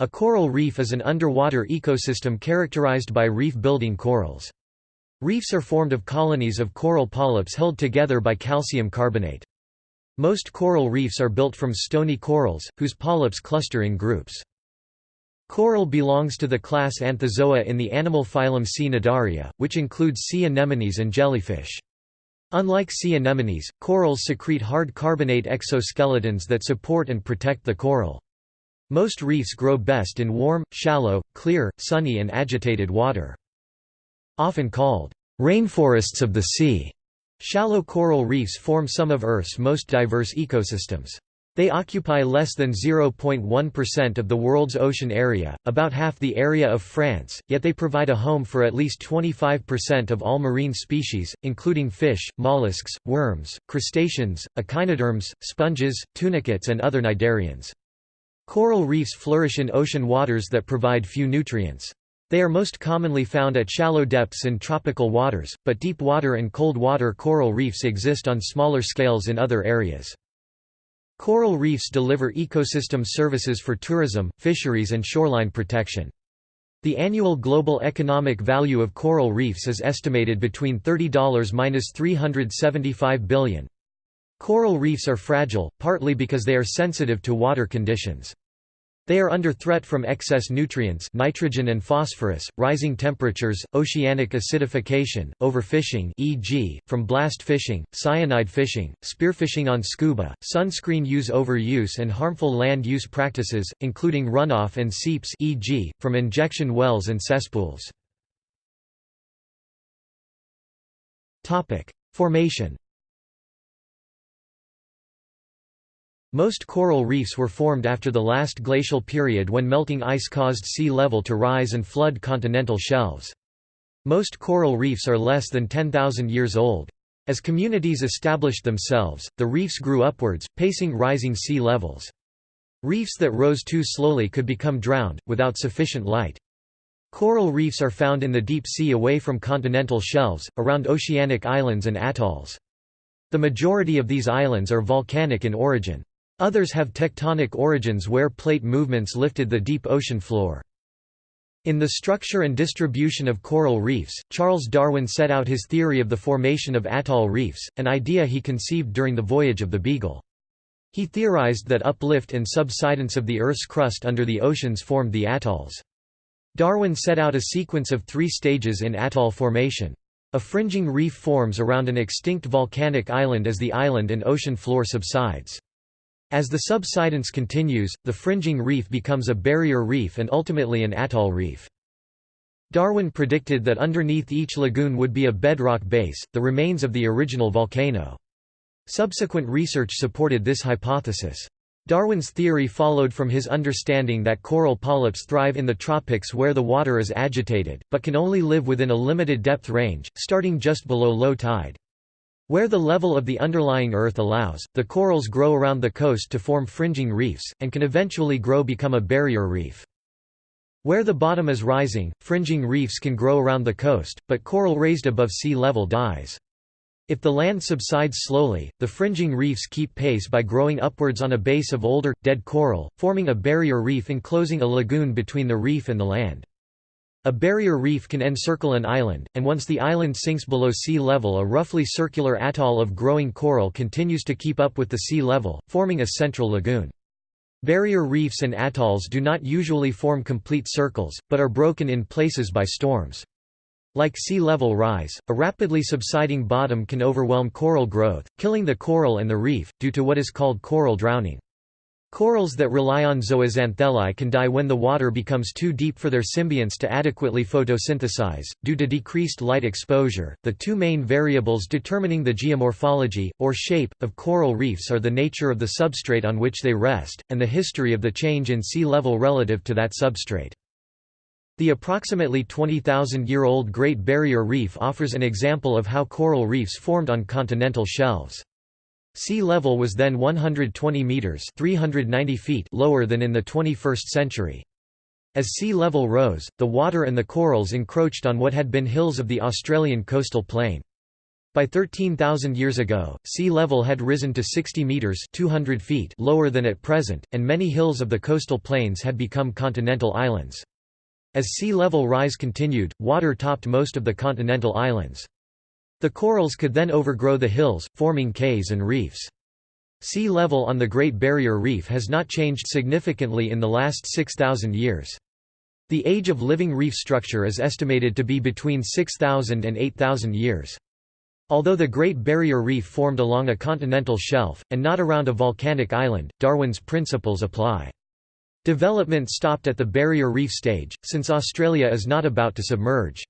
A coral reef is an underwater ecosystem characterized by reef-building corals. Reefs are formed of colonies of coral polyps held together by calcium carbonate. Most coral reefs are built from stony corals, whose polyps cluster in groups. Coral belongs to the class Anthozoa in the animal phylum Cnidaria, which includes sea anemones and jellyfish. Unlike sea anemones, corals secrete hard carbonate exoskeletons that support and protect the coral. Most reefs grow best in warm, shallow, clear, sunny and agitated water. Often called, "...rainforests of the sea", shallow coral reefs form some of Earth's most diverse ecosystems. They occupy less than 0.1% of the world's ocean area, about half the area of France, yet they provide a home for at least 25% of all marine species, including fish, mollusks, worms, crustaceans, echinoderms, sponges, tunicates and other cnidarians. Coral reefs flourish in ocean waters that provide few nutrients. They are most commonly found at shallow depths in tropical waters, but deep water and cold water coral reefs exist on smaller scales in other areas. Coral reefs deliver ecosystem services for tourism, fisheries and shoreline protection. The annual global economic value of coral reefs is estimated between $30–375 billion. Coral reefs are fragile, partly because they are sensitive to water conditions. They are under threat from excess nutrients nitrogen and phosphorus, rising temperatures, oceanic acidification, overfishing e.g., from blast fishing, cyanide fishing, spearfishing on scuba, sunscreen use overuse and harmful land use practices, including runoff and seeps e.g., from injection wells and cesspools. Formation Most coral reefs were formed after the last glacial period when melting ice caused sea level to rise and flood continental shelves. Most coral reefs are less than 10,000 years old. As communities established themselves, the reefs grew upwards, pacing rising sea levels. Reefs that rose too slowly could become drowned, without sufficient light. Coral reefs are found in the deep sea away from continental shelves, around oceanic islands and atolls. The majority of these islands are volcanic in origin. Others have tectonic origins where plate movements lifted the deep ocean floor. In The Structure and Distribution of Coral Reefs, Charles Darwin set out his theory of the formation of atoll reefs, an idea he conceived during the voyage of the Beagle. He theorized that uplift and subsidence of the Earth's crust under the oceans formed the atolls. Darwin set out a sequence of three stages in atoll formation. A fringing reef forms around an extinct volcanic island as the island and ocean floor subsides. As the subsidence continues, the fringing reef becomes a barrier reef and ultimately an atoll reef. Darwin predicted that underneath each lagoon would be a bedrock base, the remains of the original volcano. Subsequent research supported this hypothesis. Darwin's theory followed from his understanding that coral polyps thrive in the tropics where the water is agitated, but can only live within a limited depth range, starting just below low tide. Where the level of the underlying earth allows, the corals grow around the coast to form fringing reefs, and can eventually grow become a barrier reef. Where the bottom is rising, fringing reefs can grow around the coast, but coral raised above sea level dies. If the land subsides slowly, the fringing reefs keep pace by growing upwards on a base of older, dead coral, forming a barrier reef enclosing a lagoon between the reef and the land. A barrier reef can encircle an island, and once the island sinks below sea level a roughly circular atoll of growing coral continues to keep up with the sea level, forming a central lagoon. Barrier reefs and atolls do not usually form complete circles, but are broken in places by storms. Like sea level rise, a rapidly subsiding bottom can overwhelm coral growth, killing the coral and the reef, due to what is called coral drowning. Corals that rely on zooxanthellae can die when the water becomes too deep for their symbionts to adequately photosynthesize, due to decreased light exposure. The two main variables determining the geomorphology, or shape, of coral reefs are the nature of the substrate on which they rest, and the history of the change in sea level relative to that substrate. The approximately 20,000-year-old Great Barrier Reef offers an example of how coral reefs formed on continental shelves. Sea level was then 120 meters (390 feet) lower than in the 21st century. As sea level rose, the water and the corals encroached on what had been hills of the Australian coastal plain. By 13,000 years ago, sea level had risen to 60 meters (200 feet) lower than at present, and many hills of the coastal plains had become continental islands. As sea level rise continued, water topped most of the continental islands. The corals could then overgrow the hills, forming cays and reefs. Sea level on the Great Barrier Reef has not changed significantly in the last 6,000 years. The age of living reef structure is estimated to be between 6,000 and 8,000 years. Although the Great Barrier Reef formed along a continental shelf, and not around a volcanic island, Darwin's principles apply. Development stopped at the Barrier Reef stage, since Australia is not about to submerge.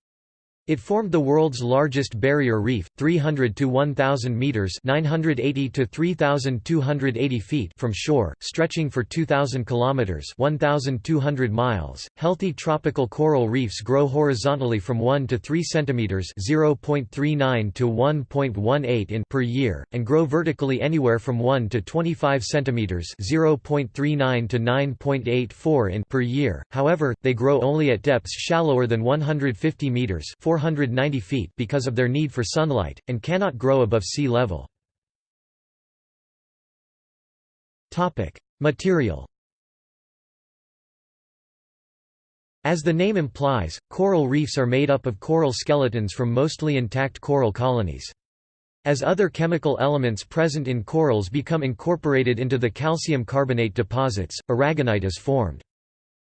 It formed the world's largest barrier reef, 300 to 1,000 meters (980 to 3,280 feet) from shore, stretching for 2,000 kilometers (1,200 miles). Healthy tropical coral reefs grow horizontally from 1 to 3 centimeters (0.39 to 1.18 in) per year, and grow vertically anywhere from 1 to 25 centimeters (0.39 to 9.84 in) per year. However, they grow only at depths shallower than 150 meters. 490 feet because of their need for sunlight, and cannot grow above sea level. Material As the name implies, coral reefs are made up of coral skeletons from mostly intact coral colonies. As other chemical elements present in corals become incorporated into the calcium carbonate deposits, aragonite is formed.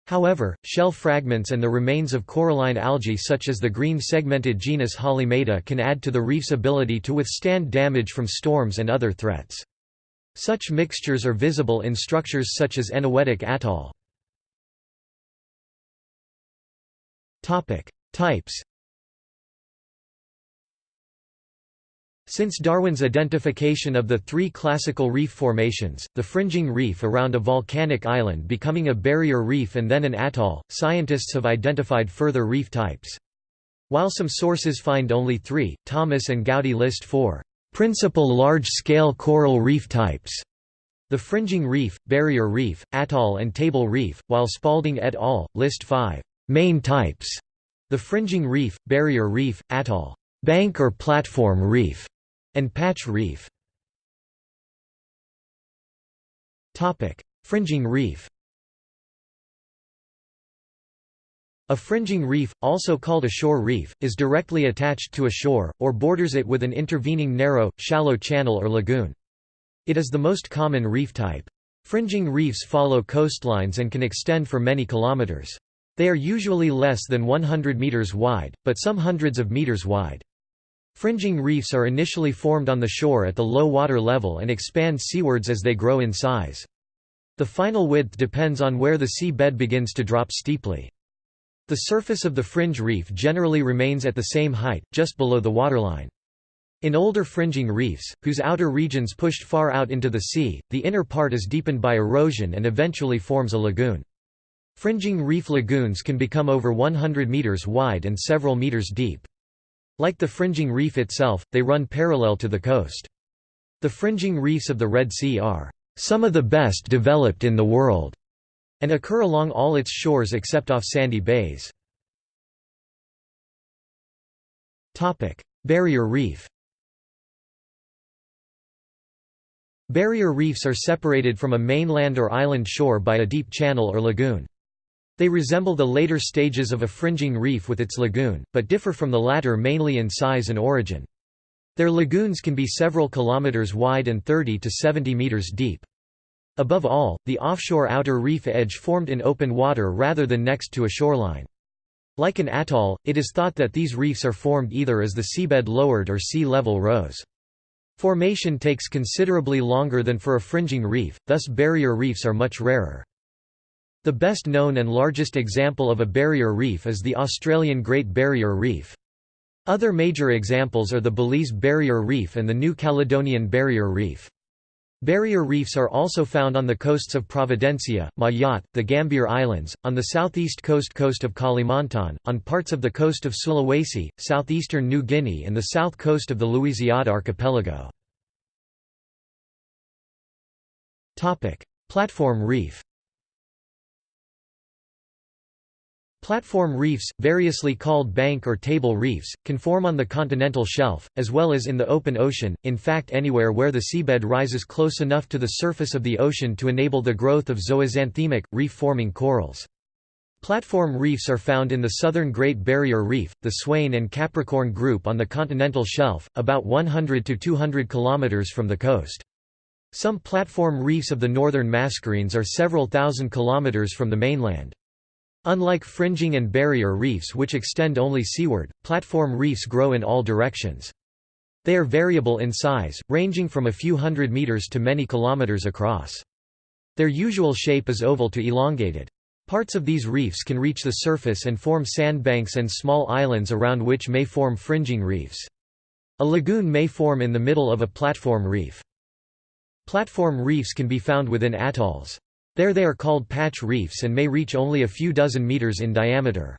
However, shell fragments and the remains of coralline algae such as the green segmented genus Halimeda can add to the reef's ability to withstand damage from storms and other threats. Such mixtures are visible in structures such as Eniwetok Atoll. Types Since Darwin's identification of the three classical reef formations, the fringing reef around a volcanic island becoming a barrier reef and then an atoll, scientists have identified further reef types. While some sources find only three, Thomas and Goudie list four principal large-scale coral reef types. The fringing reef, barrier reef, atoll and table reef, while Spalding et al. list five main types. The fringing reef, barrier reef, atoll, bank or platform reef, and patch reef. Fringing reef A fringing reef, also called a shore reef, is directly attached to a shore, or borders it with an intervening narrow, shallow channel or lagoon. It is the most common reef type. Fringing reefs follow coastlines and can extend for many kilometers. They are usually less than 100 meters wide, but some hundreds of meters wide. Fringing reefs are initially formed on the shore at the low water level and expand seawards as they grow in size. The final width depends on where the sea bed begins to drop steeply. The surface of the fringe reef generally remains at the same height, just below the waterline. In older fringing reefs, whose outer regions pushed far out into the sea, the inner part is deepened by erosion and eventually forms a lagoon. Fringing reef lagoons can become over 100 meters wide and several meters deep. Like the fringing reef itself, they run parallel to the coast. The fringing reefs of the Red Sea are some of the best developed in the world, and occur along all its shores except off sandy bays. Barrier reef Barrier reefs are separated from a mainland or island shore by a deep channel or lagoon. They resemble the later stages of a fringing reef with its lagoon, but differ from the latter mainly in size and origin. Their lagoons can be several kilometers wide and 30 to 70 meters deep. Above all, the offshore outer reef edge formed in open water rather than next to a shoreline. Like an atoll, it is thought that these reefs are formed either as the seabed lowered or sea level rose. Formation takes considerably longer than for a fringing reef, thus barrier reefs are much rarer. The best known and largest example of a barrier reef is the Australian Great Barrier Reef. Other major examples are the Belize Barrier Reef and the New Caledonian Barrier Reef. Barrier reefs are also found on the coasts of Providencia, Mayotte, the Gambier Islands, on the southeast coast coast of Kalimantan, on parts of the coast of Sulawesi, southeastern New Guinea and the south coast of the Louisiade archipelago. Platform reef Platform reefs, variously called bank or table reefs, can form on the continental shelf, as well as in the open ocean, in fact anywhere where the seabed rises close enough to the surface of the ocean to enable the growth of zooxanthellate, reef-forming corals. Platform reefs are found in the southern Great Barrier Reef, the Swain and Capricorn Group on the continental shelf, about 100 to 200 km from the coast. Some platform reefs of the northern mascarenes are several thousand kilometers from the mainland. Unlike fringing and barrier reefs which extend only seaward, platform reefs grow in all directions. They are variable in size, ranging from a few hundred meters to many kilometers across. Their usual shape is oval to elongated. Parts of these reefs can reach the surface and form sandbanks and small islands around which may form fringing reefs. A lagoon may form in the middle of a platform reef. Platform reefs can be found within atolls. There they are called patch reefs and may reach only a few dozen meters in diameter.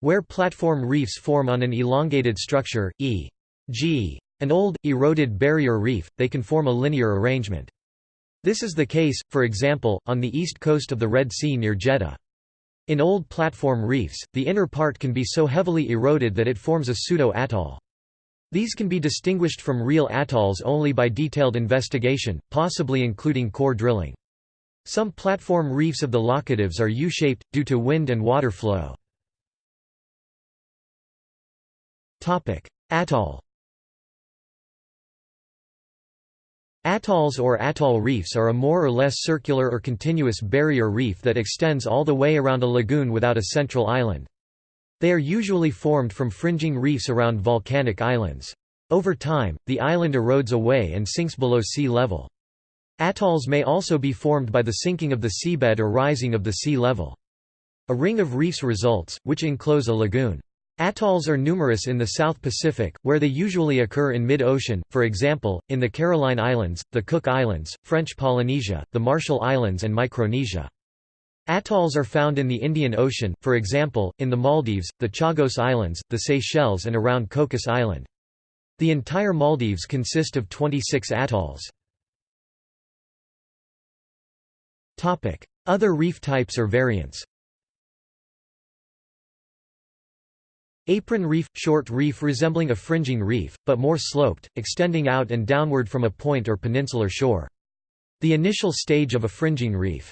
Where platform reefs form on an elongated structure, e.g. an old, eroded barrier reef, they can form a linear arrangement. This is the case, for example, on the east coast of the Red Sea near Jeddah. In old platform reefs, the inner part can be so heavily eroded that it forms a pseudo-atoll. These can be distinguished from real atolls only by detailed investigation, possibly including core drilling. Some platform reefs of the Laccadives are U-shaped, due to wind and water flow. Atoll Atolls or atoll reefs are a more or less circular or continuous barrier reef that extends all the way around a lagoon without a central island. They are usually formed from fringing reefs around volcanic islands. Over time, the island erodes away and sinks below sea level. Atolls may also be formed by the sinking of the seabed or rising of the sea level. A ring of reefs results, which enclose a lagoon. Atolls are numerous in the South Pacific, where they usually occur in mid-ocean, for example, in the Caroline Islands, the Cook Islands, French Polynesia, the Marshall Islands and Micronesia. Atolls are found in the Indian Ocean, for example, in the Maldives, the Chagos Islands, the Seychelles and around Cocos Island. The entire Maldives consist of 26 atolls. Other reef types or variants Apron reef – short reef resembling a fringing reef, but more sloped, extending out and downward from a point or peninsular shore. The initial stage of a fringing reef.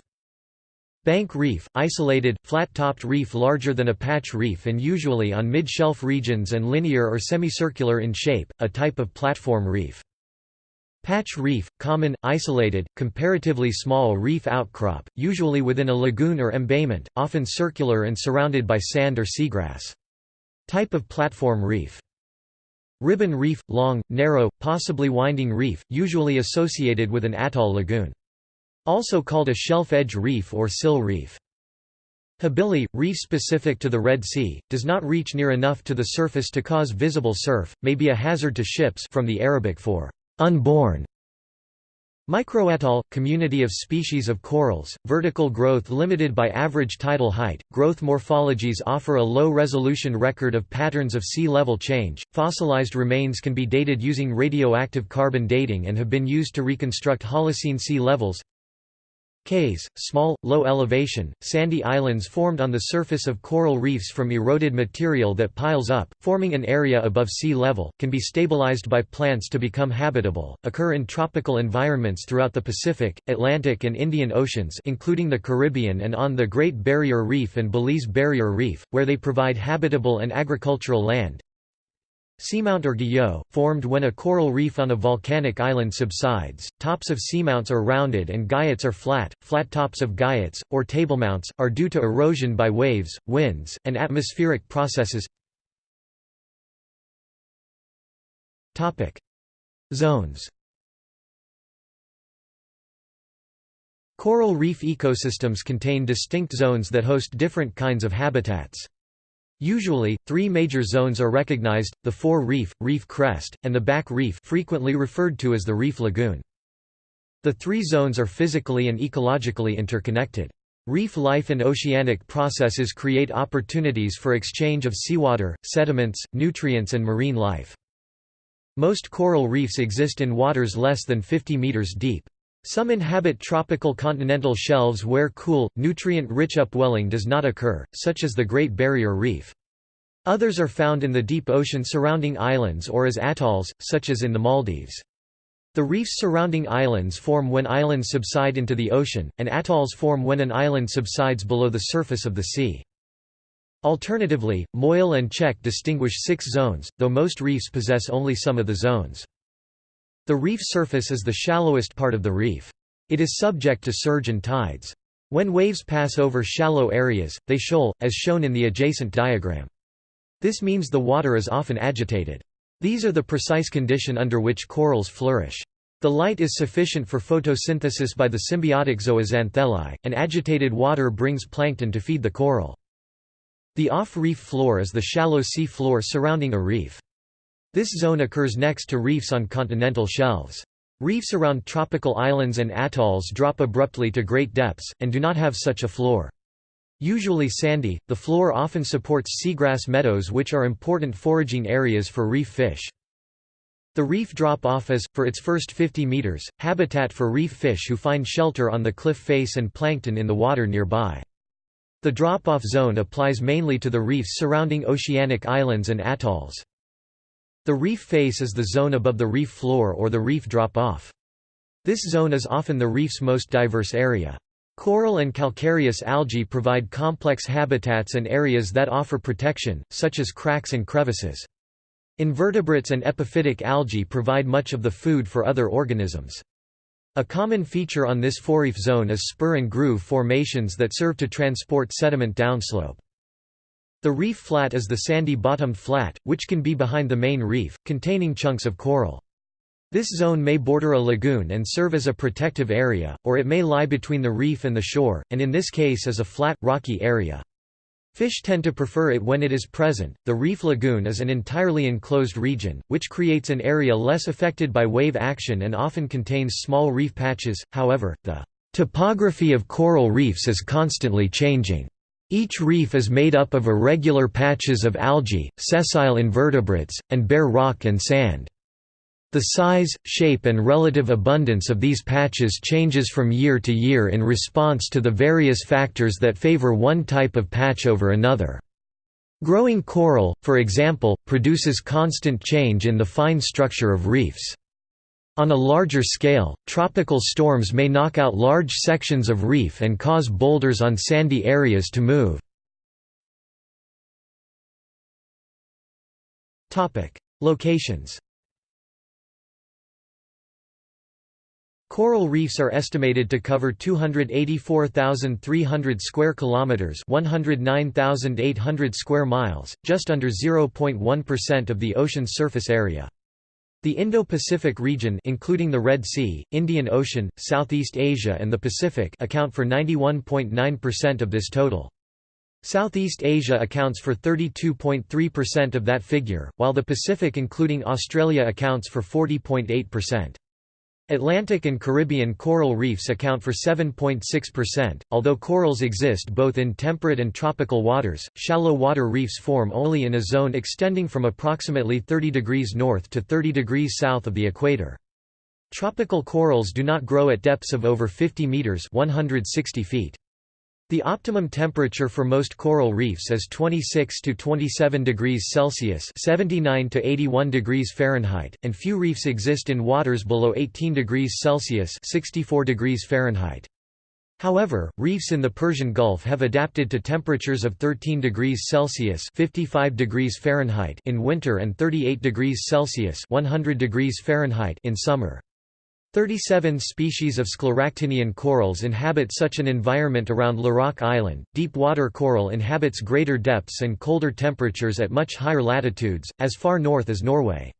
Bank reef – isolated, flat-topped reef larger than a patch reef and usually on mid-shelf regions and linear or semicircular in shape, a type of platform reef. Patch reef, common, isolated, comparatively small reef outcrop, usually within a lagoon or embayment, often circular and surrounded by sand or seagrass. Type of platform reef. Ribbon reef, long, narrow, possibly winding reef, usually associated with an atoll lagoon. Also called a shelf-edge reef or sill reef. Habili, reef specific to the Red Sea, does not reach near enough to the surface to cause visible surf, may be a hazard to ships from the Arabic for unborn. Microatoll – community of species of corals, vertical growth limited by average tidal height, growth morphologies offer a low-resolution record of patterns of sea level change, fossilized remains can be dated using radioactive carbon dating and have been used to reconstruct Holocene sea levels Cays, small, low-elevation, sandy islands formed on the surface of coral reefs from eroded material that piles up, forming an area above sea level, can be stabilized by plants to become habitable, occur in tropical environments throughout the Pacific, Atlantic and Indian Oceans including the Caribbean and on the Great Barrier Reef and Belize Barrier Reef, where they provide habitable and agricultural land, Seamount or guyot, formed when a coral reef on a volcanic island subsides. Tops of seamounts are rounded and guyots are flat. Flat tops of guyots, or tablemounts, are due to erosion by waves, winds, and atmospheric processes. Zones. Coral reef ecosystems contain distinct zones that host different kinds of habitats. Usually, three major zones are recognized, the fore reef, reef crest, and the back reef frequently referred to as the reef lagoon. The three zones are physically and ecologically interconnected. Reef life and oceanic processes create opportunities for exchange of seawater, sediments, nutrients and marine life. Most coral reefs exist in waters less than 50 meters deep. Some inhabit tropical continental shelves where cool, nutrient-rich upwelling does not occur, such as the Great Barrier Reef. Others are found in the deep ocean surrounding islands or as atolls, such as in the Maldives. The reefs surrounding islands form when islands subside into the ocean, and atolls form when an island subsides below the surface of the sea. Alternatively, Moyle and Cech distinguish six zones, though most reefs possess only some of the zones. The reef surface is the shallowest part of the reef. It is subject to surge and tides. When waves pass over shallow areas, they shoal, as shown in the adjacent diagram. This means the water is often agitated. These are the precise condition under which corals flourish. The light is sufficient for photosynthesis by the symbiotic zooxanthellae, and agitated water brings plankton to feed the coral. The off-reef floor is the shallow sea floor surrounding a reef. This zone occurs next to reefs on continental shelves. Reefs around tropical islands and atolls drop abruptly to great depths, and do not have such a floor. Usually sandy, the floor often supports seagrass meadows which are important foraging areas for reef fish. The reef drop-off is, for its first 50 meters, habitat for reef fish who find shelter on the cliff face and plankton in the water nearby. The drop-off zone applies mainly to the reefs surrounding oceanic islands and atolls. The reef face is the zone above the reef floor or the reef drop-off. This zone is often the reef's most diverse area. Coral and calcareous algae provide complex habitats and areas that offer protection, such as cracks and crevices. Invertebrates and epiphytic algae provide much of the food for other organisms. A common feature on this forereef zone is spur and groove formations that serve to transport sediment downslope. The reef flat is the sandy-bottomed flat, which can be behind the main reef, containing chunks of coral. This zone may border a lagoon and serve as a protective area, or it may lie between the reef and the shore, and in this case is a flat, rocky area. Fish tend to prefer it when it is present. The reef lagoon is an entirely enclosed region, which creates an area less affected by wave action and often contains small reef patches. However, the topography of coral reefs is constantly changing. Each reef is made up of irregular patches of algae, sessile invertebrates, and bare rock and sand. The size, shape and relative abundance of these patches changes from year to year in response to the various factors that favor one type of patch over another. Growing coral, for example, produces constant change in the fine structure of reefs. On a larger scale, tropical storms may knock out large sections of reef and cause boulders on sandy areas to move. Locations Coral reefs are estimated to cover 284,300 square kilometers, 109,800 square miles, just under 0.1% of the ocean's surface area. The Indo-Pacific region including the Red Sea, Indian Ocean, Southeast Asia and the Pacific account for 91.9% of this total. Southeast Asia accounts for 32.3% of that figure, while the Pacific including Australia accounts for 40.8%. Atlantic and Caribbean coral reefs account for 7.6%. Although corals exist both in temperate and tropical waters, shallow water reefs form only in a zone extending from approximately 30 degrees north to 30 degrees south of the equator. Tropical corals do not grow at depths of over 50 meters (160 feet). The optimum temperature for most coral reefs is 26 to 27 degrees Celsius (79 to 81 degrees Fahrenheit), and few reefs exist in waters below 18 degrees Celsius (64 degrees Fahrenheit). However, reefs in the Persian Gulf have adapted to temperatures of 13 degrees Celsius (55 degrees Fahrenheit) in winter and 38 degrees Celsius (100 degrees Fahrenheit) in summer. 37 species of scleractinian corals inhabit such an environment around Larak Island. Deep water coral inhabits greater depths and colder temperatures at much higher latitudes, as far north as Norway.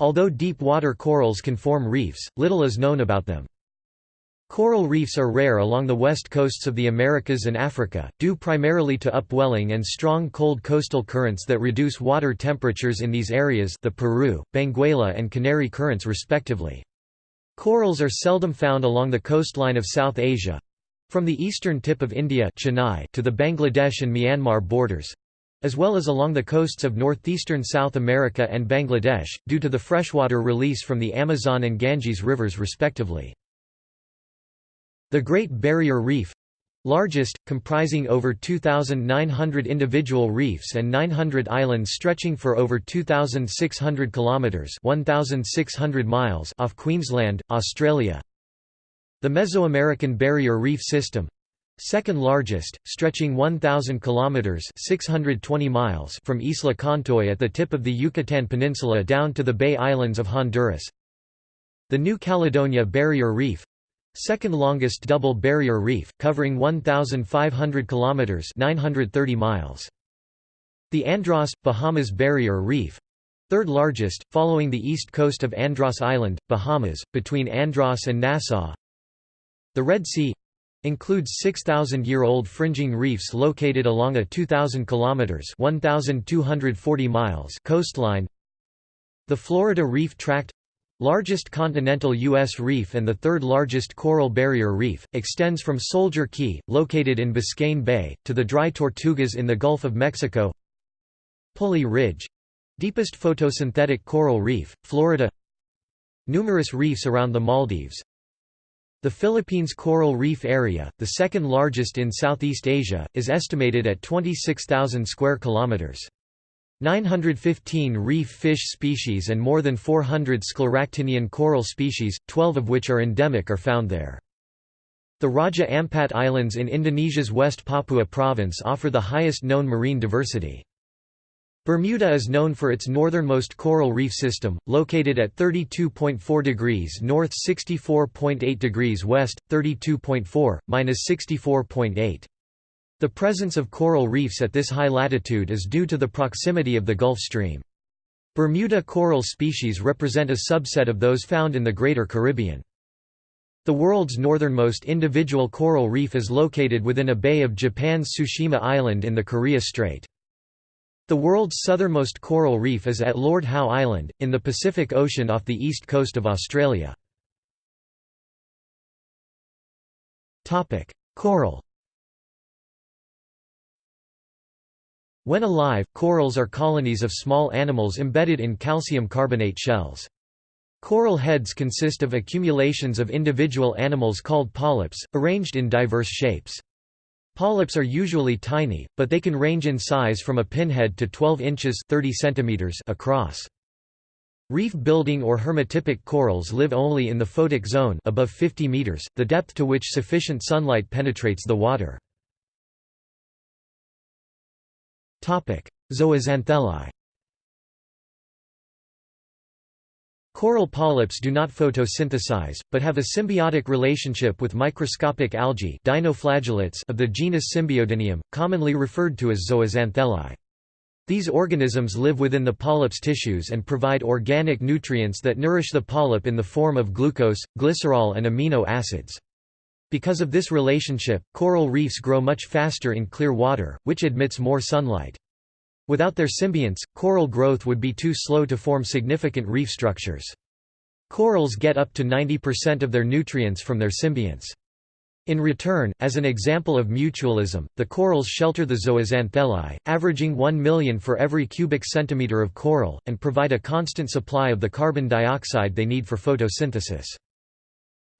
Although deep water corals can form reefs, little is known about them. Coral reefs are rare along the west coasts of the Americas and Africa, due primarily to upwelling and strong cold coastal currents that reduce water temperatures in these areas the Peru, Benguela and Canary currents respectively. Corals are seldom found along the coastline of South Asia from the eastern tip of India Chennai to the Bangladesh and Myanmar borders as well as along the coasts of northeastern South America and Bangladesh, due to the freshwater release from the Amazon and Ganges rivers respectively. The Great Barrier Reef largest, comprising over 2,900 individual reefs and 900 islands stretching for over 2,600 kilometres 1,600 miles off Queensland, Australia. The Mesoamerican Barrier Reef System second largest, stretching 1,000 kilometers (620 miles) from Isla Contoy at the tip of the Yucatan Peninsula down to the Bay Islands of Honduras. The New Caledonia Barrier Reef, second longest double barrier reef, covering 1,500 kilometers (930 miles). The Andros, Bahamas Barrier Reef, third largest, following the east coast of Andros Island, Bahamas, between Andros and Nassau. The Red Sea includes 6,000-year-old fringing reefs located along a 2,000 kilometers (1,240 miles) coastline. The Florida Reef Tract largest continental U.S. reef and the third largest coral barrier reef, extends from Soldier Key, located in Biscayne Bay, to the Dry Tortugas in the Gulf of Mexico Pulley Ridge—deepest photosynthetic coral reef, Florida Numerous reefs around the Maldives The Philippines Coral Reef Area, the second largest in Southeast Asia, is estimated at 26,000 square kilometers. 915 reef fish species and more than 400 scleractinian coral species, 12 of which are endemic are found there. The Raja Ampat Islands in Indonesia's West Papua province offer the highest known marine diversity. Bermuda is known for its northernmost coral reef system, located at 32.4 degrees north 64.8 degrees west, 32.4, minus 64.8. The presence of coral reefs at this high latitude is due to the proximity of the Gulf Stream. Bermuda coral species represent a subset of those found in the Greater Caribbean. The world's northernmost individual coral reef is located within a bay of Japan's Tsushima Island in the Korea Strait. The world's southernmost coral reef is at Lord Howe Island, in the Pacific Ocean off the east coast of Australia. Coral When alive, corals are colonies of small animals embedded in calcium carbonate shells. Coral heads consist of accumulations of individual animals called polyps, arranged in diverse shapes. Polyps are usually tiny, but they can range in size from a pinhead to 12 inches 30 centimeters across. Reef-building or hermatypic corals live only in the photic zone above 50 meters, the depth to which sufficient sunlight penetrates the water. Zooxanthellae Coral polyps do not photosynthesize, but have a symbiotic relationship with microscopic algae dinoflagellates of the genus Symbiodinium, commonly referred to as zooxanthellae. These organisms live within the polyp's tissues and provide organic nutrients that nourish the polyp in the form of glucose, glycerol and amino acids. Because of this relationship, coral reefs grow much faster in clear water, which admits more sunlight. Without their symbionts, coral growth would be too slow to form significant reef structures. Corals get up to 90% of their nutrients from their symbionts. In return, as an example of mutualism, the corals shelter the zooxanthellae, averaging 1 million for every cubic centimeter of coral, and provide a constant supply of the carbon dioxide they need for photosynthesis.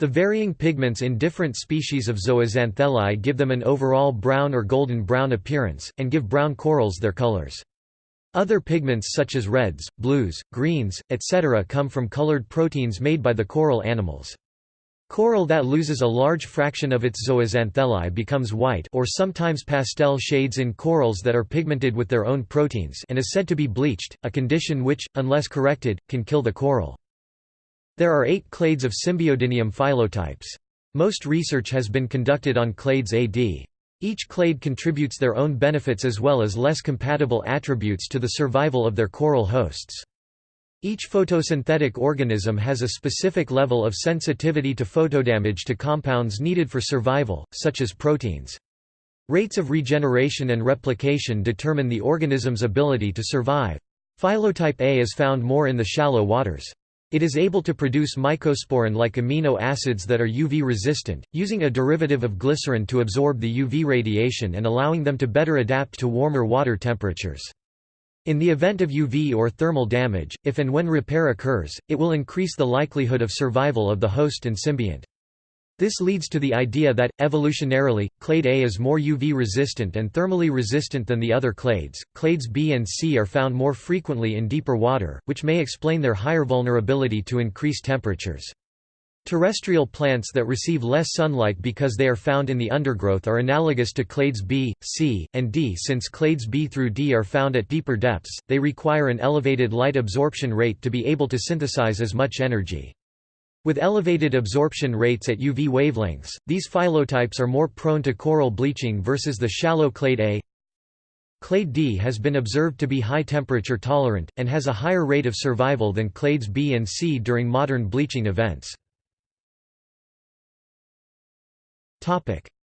The varying pigments in different species of zooxanthellae give them an overall brown or golden brown appearance, and give brown corals their colors. Other pigments such as reds, blues, greens, etc. come from colored proteins made by the coral animals. Coral that loses a large fraction of its zooxanthellae becomes white or sometimes pastel shades in corals that are pigmented with their own proteins and is said to be bleached, a condition which, unless corrected, can kill the coral. There are eight clades of Symbiodinium phylotypes. Most research has been conducted on clades AD. Each clade contributes their own benefits as well as less compatible attributes to the survival of their coral hosts. Each photosynthetic organism has a specific level of sensitivity to photodamage to compounds needed for survival, such as proteins. Rates of regeneration and replication determine the organism's ability to survive. Phylotype A is found more in the shallow waters. It is able to produce mycosporine-like amino acids that are UV-resistant, using a derivative of glycerin to absorb the UV radiation and allowing them to better adapt to warmer water temperatures. In the event of UV or thermal damage, if and when repair occurs, it will increase the likelihood of survival of the host and symbiont. This leads to the idea that, evolutionarily, clade A is more UV resistant and thermally resistant than the other clades. Clades B and C are found more frequently in deeper water, which may explain their higher vulnerability to increased temperatures. Terrestrial plants that receive less sunlight because they are found in the undergrowth are analogous to clades B, C, and D. Since clades B through D are found at deeper depths, they require an elevated light absorption rate to be able to synthesize as much energy. With elevated absorption rates at UV wavelengths, these phylotypes are more prone to coral bleaching versus the shallow clade A. Clade D has been observed to be high temperature tolerant, and has a higher rate of survival than clades B and C during modern bleaching events.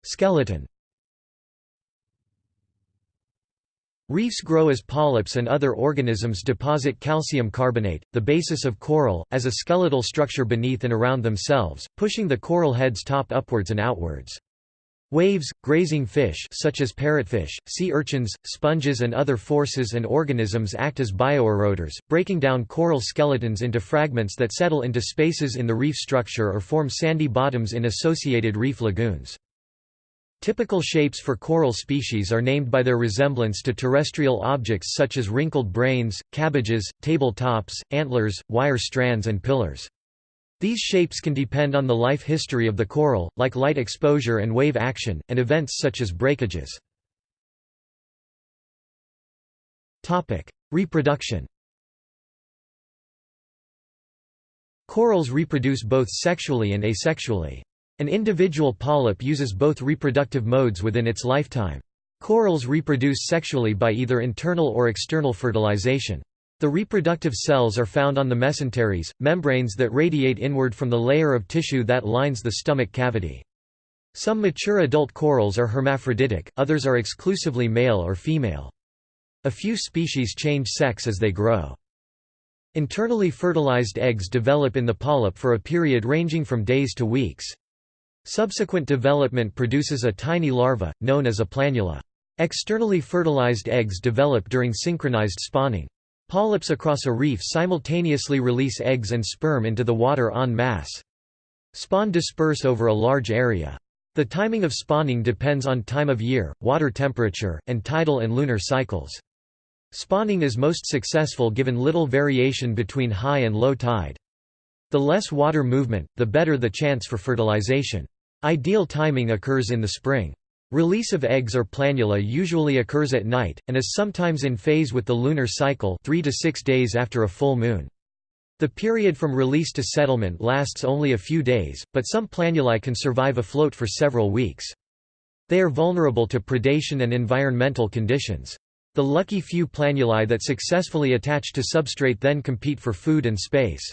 Skeleton Reefs grow as polyps and other organisms deposit calcium carbonate, the basis of coral, as a skeletal structure beneath and around themselves, pushing the coral head's top upwards and outwards. Waves, grazing fish such as parrotfish, sea urchins, sponges and other forces and organisms act as bioeroders, breaking down coral skeletons into fragments that settle into spaces in the reef structure or form sandy bottoms in associated reef lagoons. Typical shapes for coral species are named by their resemblance to terrestrial objects such as wrinkled brains, cabbages, table tops, antlers, wire strands and pillars. These shapes can depend on the life history of the coral, like light exposure and wave action, and events such as breakages. Reproduction Corals reproduce both sexually and asexually. An individual polyp uses both reproductive modes within its lifetime. Corals reproduce sexually by either internal or external fertilization. The reproductive cells are found on the mesenteries, membranes that radiate inward from the layer of tissue that lines the stomach cavity. Some mature adult corals are hermaphroditic, others are exclusively male or female. A few species change sex as they grow. Internally fertilized eggs develop in the polyp for a period ranging from days to weeks. Subsequent development produces a tiny larva, known as a planula. Externally fertilized eggs develop during synchronized spawning. Polyps across a reef simultaneously release eggs and sperm into the water en masse. Spawn disperse over a large area. The timing of spawning depends on time of year, water temperature, and tidal and lunar cycles. Spawning is most successful given little variation between high and low tide. The less water movement, the better the chance for fertilization. Ideal timing occurs in the spring. Release of eggs or planula usually occurs at night, and is sometimes in phase with the lunar cycle 3 to 6 days after a full moon. The period from release to settlement lasts only a few days, but some planulae can survive afloat for several weeks. They are vulnerable to predation and environmental conditions. The lucky few planulae that successfully attach to substrate then compete for food and space.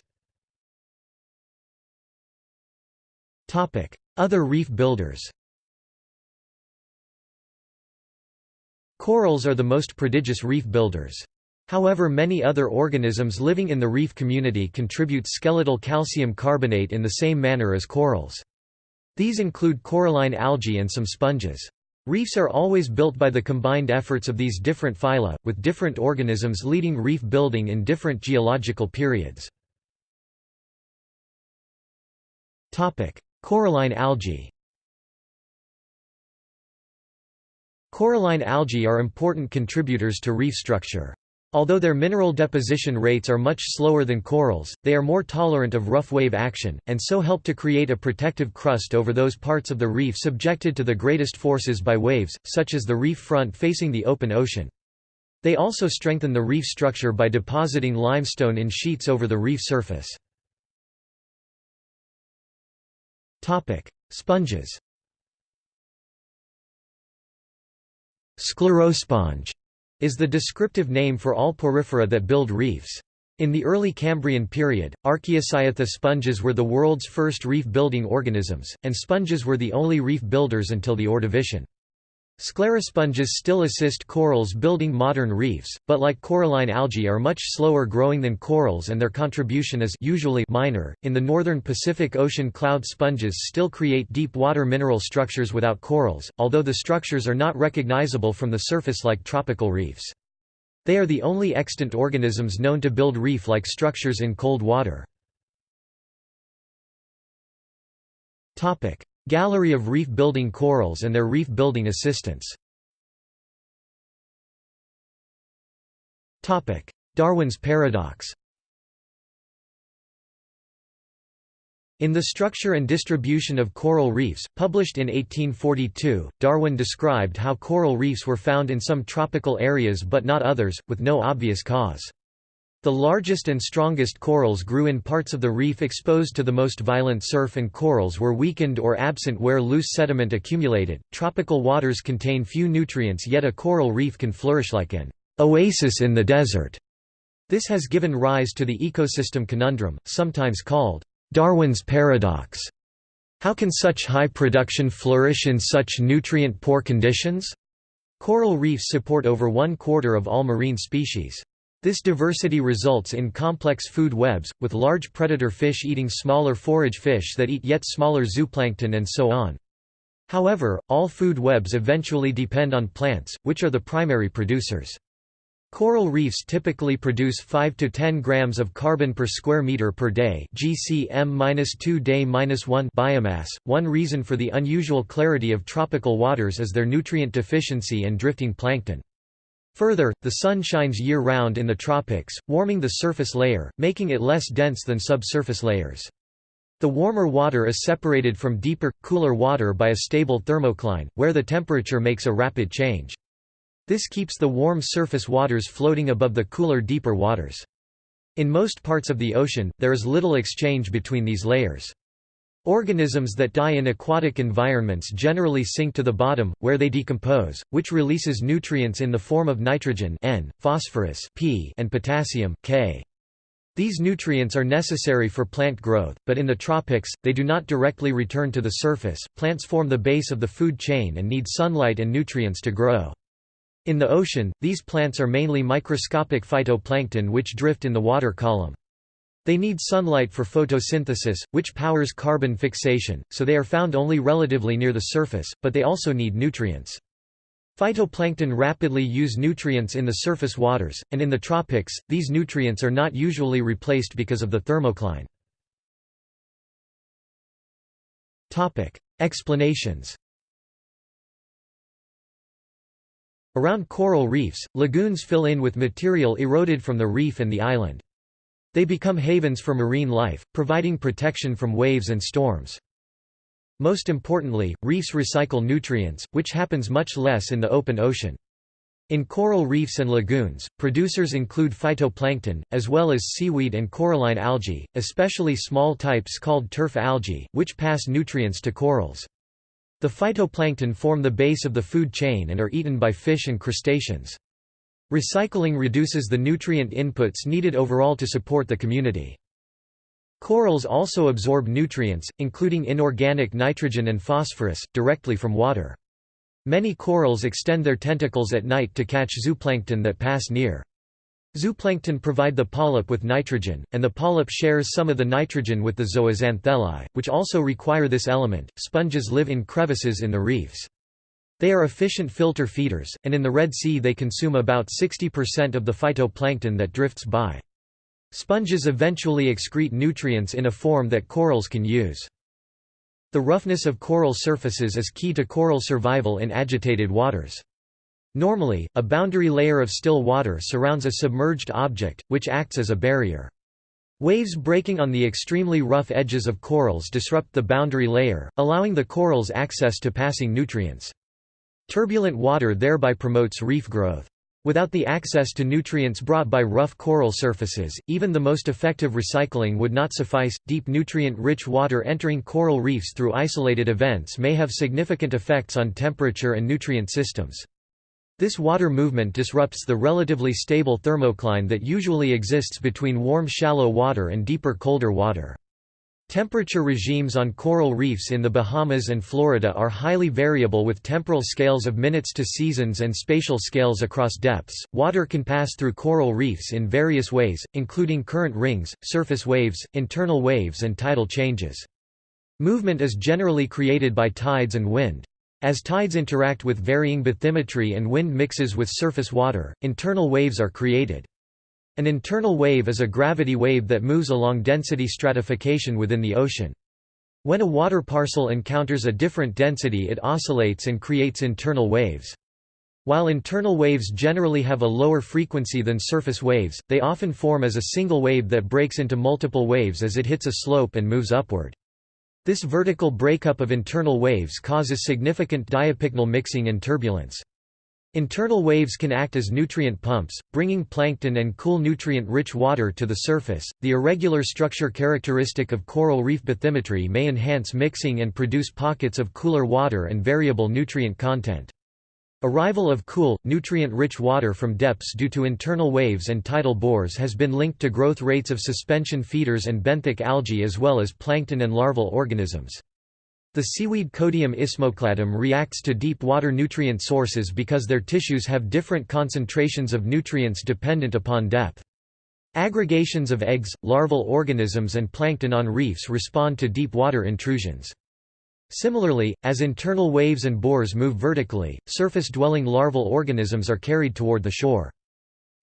Other reef builders Corals are the most prodigious reef builders. However many other organisms living in the reef community contribute skeletal calcium carbonate in the same manner as corals. These include coralline algae and some sponges. Reefs are always built by the combined efforts of these different phyla, with different organisms leading reef building in different geological periods. Coralline algae Coralline algae are important contributors to reef structure. Although their mineral deposition rates are much slower than corals, they are more tolerant of rough wave action, and so help to create a protective crust over those parts of the reef subjected to the greatest forces by waves, such as the reef front facing the open ocean. They also strengthen the reef structure by depositing limestone in sheets over the reef surface. Sponges Sclerosponge is the descriptive name for all porifera that build reefs. In the early Cambrian period, Archaeocyathus sponges were the world's first reef-building organisms, and sponges were the only reef builders until the Ordovician. Sclerosponges still assist corals building modern reefs, but like coralline algae are much slower growing than corals and their contribution is usually minor. In the northern Pacific Ocean cloud sponges still create deep water mineral structures without corals, although the structures are not recognizable from the surface like tropical reefs. They are the only extant organisms known to build reef-like structures in cold water. Gallery of reef-building corals and their reef-building assistants. Darwin's paradox. In The Structure and Distribution of Coral Reefs, published in 1842, Darwin described how coral reefs were found in some tropical areas but not others, with no obvious cause. The largest and strongest corals grew in parts of the reef exposed to the most violent surf and corals were weakened or absent where loose sediment accumulated. Tropical waters contain few nutrients yet a coral reef can flourish like an oasis in the desert. This has given rise to the ecosystem conundrum, sometimes called Darwin's paradox. How can such high production flourish in such nutrient-poor conditions? Coral reefs support over one quarter of all marine species. This diversity results in complex food webs, with large predator fish eating smaller forage fish that eat yet smaller zooplankton and so on. However, all food webs eventually depend on plants, which are the primary producers. Coral reefs typically produce 5 to 10 grams of carbon per square meter per day (GCM-2 day-1) biomass. One reason for the unusual clarity of tropical waters is their nutrient deficiency and drifting plankton. Further, the sun shines year-round in the tropics, warming the surface layer, making it less dense than subsurface layers. The warmer water is separated from deeper, cooler water by a stable thermocline, where the temperature makes a rapid change. This keeps the warm surface waters floating above the cooler deeper waters. In most parts of the ocean, there is little exchange between these layers. Organisms that die in aquatic environments generally sink to the bottom, where they decompose, which releases nutrients in the form of nitrogen N, phosphorus P, and potassium K. These nutrients are necessary for plant growth, but in the tropics, they do not directly return to the surface. Plants form the base of the food chain and need sunlight and nutrients to grow. In the ocean, these plants are mainly microscopic phytoplankton which drift in the water column. They need sunlight for photosynthesis, which powers carbon fixation, so they are found only relatively near the surface, but they also need nutrients. Phytoplankton rapidly use nutrients in the surface waters, and in the tropics, these nutrients are not usually replaced because of the thermocline. Explanations Around coral reefs, lagoons fill in with material eroded from the reef and the island. They become havens for marine life, providing protection from waves and storms. Most importantly, reefs recycle nutrients, which happens much less in the open ocean. In coral reefs and lagoons, producers include phytoplankton, as well as seaweed and coralline algae, especially small types called turf algae, which pass nutrients to corals. The phytoplankton form the base of the food chain and are eaten by fish and crustaceans. Recycling reduces the nutrient inputs needed overall to support the community. Corals also absorb nutrients, including inorganic nitrogen and phosphorus, directly from water. Many corals extend their tentacles at night to catch zooplankton that pass near. Zooplankton provide the polyp with nitrogen, and the polyp shares some of the nitrogen with the zooxanthellae, which also require this element. Sponges live in crevices in the reefs. They are efficient filter feeders, and in the Red Sea they consume about 60% of the phytoplankton that drifts by. Sponges eventually excrete nutrients in a form that corals can use. The roughness of coral surfaces is key to coral survival in agitated waters. Normally, a boundary layer of still water surrounds a submerged object, which acts as a barrier. Waves breaking on the extremely rough edges of corals disrupt the boundary layer, allowing the corals access to passing nutrients. Turbulent water thereby promotes reef growth. Without the access to nutrients brought by rough coral surfaces, even the most effective recycling would not suffice. Deep nutrient-rich water entering coral reefs through isolated events may have significant effects on temperature and nutrient systems. This water movement disrupts the relatively stable thermocline that usually exists between warm shallow water and deeper colder water. Temperature regimes on coral reefs in the Bahamas and Florida are highly variable with temporal scales of minutes to seasons and spatial scales across depths. Water can pass through coral reefs in various ways, including current rings, surface waves, internal waves, and tidal changes. Movement is generally created by tides and wind. As tides interact with varying bathymetry and wind mixes with surface water, internal waves are created. An internal wave is a gravity wave that moves along density stratification within the ocean. When a water parcel encounters a different density it oscillates and creates internal waves. While internal waves generally have a lower frequency than surface waves, they often form as a single wave that breaks into multiple waves as it hits a slope and moves upward. This vertical breakup of internal waves causes significant diapycnal mixing and turbulence. Internal waves can act as nutrient pumps, bringing plankton and cool nutrient-rich water to the surface. The irregular structure characteristic of coral reef bathymetry may enhance mixing and produce pockets of cooler water and variable nutrient content. Arrival of cool, nutrient-rich water from depths due to internal waves and tidal bores has been linked to growth rates of suspension feeders and benthic algae as well as plankton and larval organisms. The seaweed Codium isthmocladum reacts to deep water nutrient sources because their tissues have different concentrations of nutrients dependent upon depth. Aggregations of eggs, larval organisms and plankton on reefs respond to deep water intrusions. Similarly, as internal waves and bores move vertically, surface-dwelling larval organisms are carried toward the shore.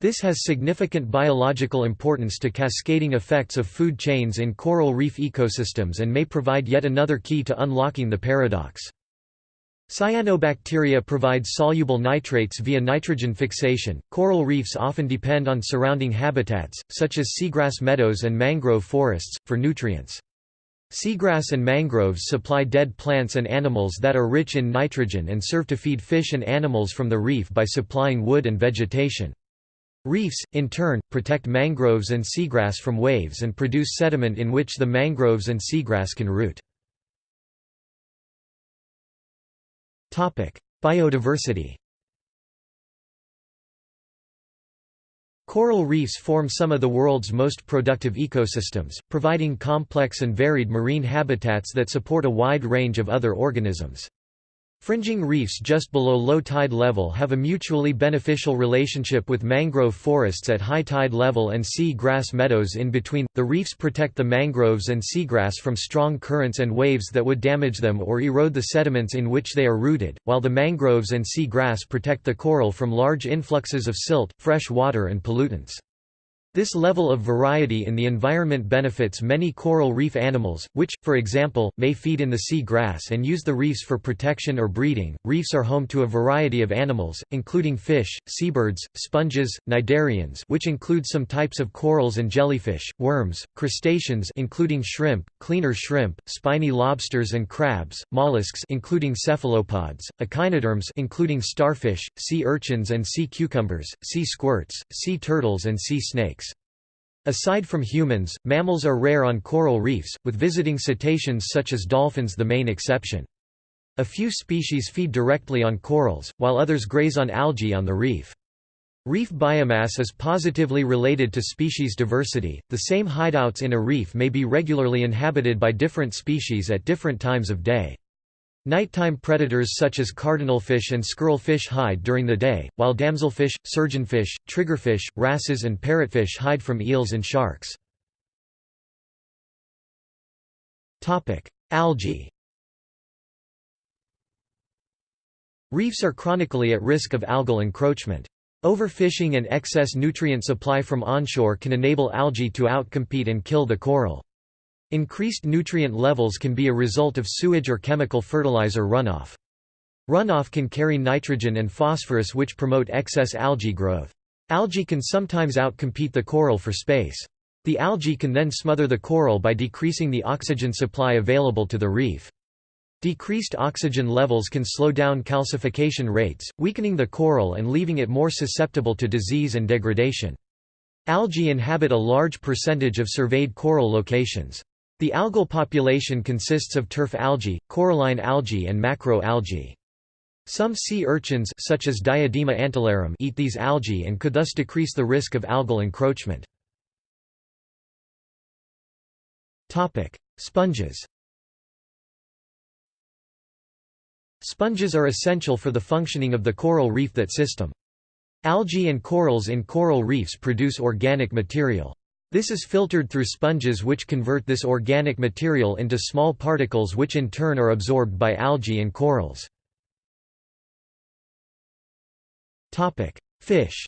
This has significant biological importance to cascading effects of food chains in coral reef ecosystems and may provide yet another key to unlocking the paradox. Cyanobacteria provide soluble nitrates via nitrogen fixation. Coral reefs often depend on surrounding habitats, such as seagrass meadows and mangrove forests, for nutrients. Seagrass and mangroves supply dead plants and animals that are rich in nitrogen and serve to feed fish and animals from the reef by supplying wood and vegetation. Reefs, in turn, protect mangroves and seagrass from waves and produce sediment in which the mangroves and seagrass can root. Biodiversity Coral reefs form some of the world's most productive ecosystems, providing complex and varied marine habitats that support a wide range of other organisms. Fringing reefs just below low tide level have a mutually beneficial relationship with mangrove forests at high tide level and sea grass meadows in between. The reefs protect the mangroves and seagrass from strong currents and waves that would damage them or erode the sediments in which they are rooted, while the mangroves and sea grass protect the coral from large influxes of silt, fresh water, and pollutants. This level of variety in the environment benefits many coral reef animals, which, for example, may feed in the sea grass and use the reefs for protection or breeding. Reefs are home to a variety of animals, including fish, seabirds, sponges, cnidarians, which include some types of corals and jellyfish, worms, crustaceans, including shrimp, cleaner shrimp, spiny lobsters and crabs, mollusks, including cephalopods, echinoderms, including starfish, sea urchins and sea cucumbers, sea squirts, sea turtles, and sea snakes. Aside from humans, mammals are rare on coral reefs, with visiting cetaceans such as dolphins the main exception. A few species feed directly on corals, while others graze on algae on the reef. Reef biomass is positively related to species diversity. The same hideouts in a reef may be regularly inhabited by different species at different times of day. Nighttime predators such as cardinalfish and squirrelfish hide during the day, while damselfish, surgeonfish, triggerfish, wrasses and parrotfish hide from eels and sharks. Algae Reefs are chronically at risk of algal encroachment. Overfishing and excess nutrient supply from onshore can enable algae to outcompete and kill the coral. Increased nutrient levels can be a result of sewage or chemical fertilizer runoff. Runoff can carry nitrogen and phosphorus which promote excess algae growth. Algae can sometimes outcompete the coral for space. The algae can then smother the coral by decreasing the oxygen supply available to the reef. Decreased oxygen levels can slow down calcification rates, weakening the coral and leaving it more susceptible to disease and degradation. Algae inhabit a large percentage of surveyed coral locations. The algal population consists of turf algae, coralline algae and macroalgae. Some sea urchins such as Diadema antillarum eat these algae and could thus decrease the risk of algal encroachment. Sponges Sponges are essential for the functioning of the coral reef that system. Algae and corals in coral reefs produce organic material. This is filtered through sponges which convert this organic material into small particles which in turn are absorbed by algae and corals. Fish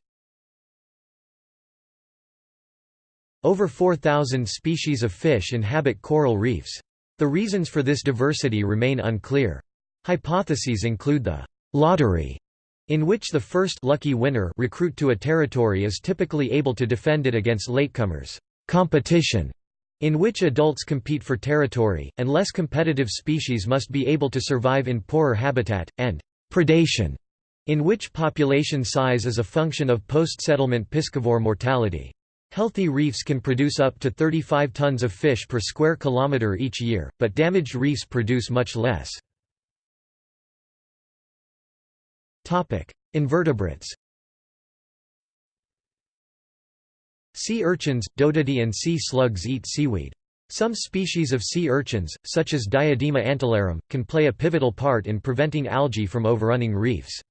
Over 4,000 species of fish inhabit coral reefs. The reasons for this diversity remain unclear. Hypotheses include the «lottery», in which the first lucky winner recruit to a territory is typically able to defend it against latecomers, competition, in which adults compete for territory, and less competitive species must be able to survive in poorer habitat, and predation, in which population size is a function of post-settlement piscivore mortality. Healthy reefs can produce up to 35 tons of fish per square kilometre each year, but damaged reefs produce much less. Invertebrates Sea urchins, dotidae and sea slugs eat seaweed. Some species of sea urchins, such as Diadema antillarum, can play a pivotal part in preventing algae from overrunning reefs.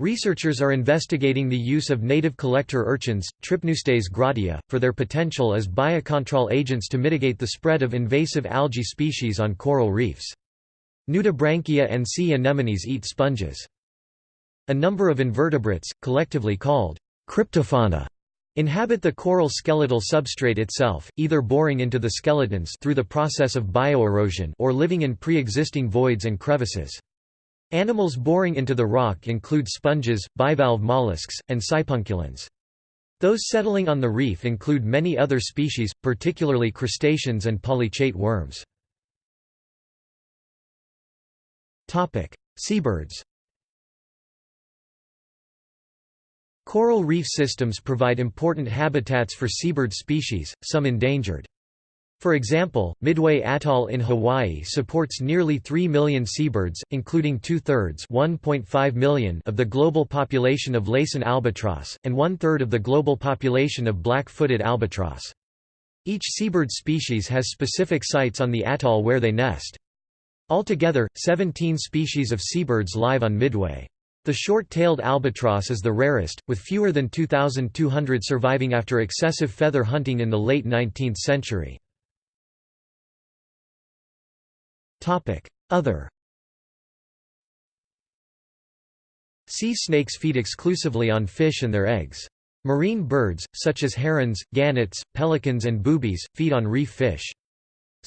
Researchers are investigating the use of native collector urchins, Tripneustes gratilla, for their potential as biocontrol agents to mitigate the spread of invasive algae species on coral reefs. Nudibranchia and sea anemones eat sponges. A number of invertebrates, collectively called cryptofauna, inhabit the coral skeletal substrate itself, either boring into the skeletons through the process of bioerosion or living in pre-existing voids and crevices. Animals boring into the rock include sponges, bivalve mollusks, and sipunculans. Those settling on the reef include many other species, particularly crustaceans and polychaete worms. Seabirds Coral reef systems provide important habitats for seabird species, some endangered. For example, Midway Atoll in Hawaii supports nearly 3 million seabirds, including two-thirds of the global population of Laysan albatross, and one-third of the global population of black-footed albatross. Each seabird species has specific sites on the atoll where they nest. Altogether, 17 species of seabirds live on Midway. The short-tailed albatross is the rarest, with fewer than 2,200 surviving after excessive feather hunting in the late 19th century. Other Sea snakes feed exclusively on fish and their eggs. Marine birds, such as herons, gannets, pelicans and boobies, feed on reef fish.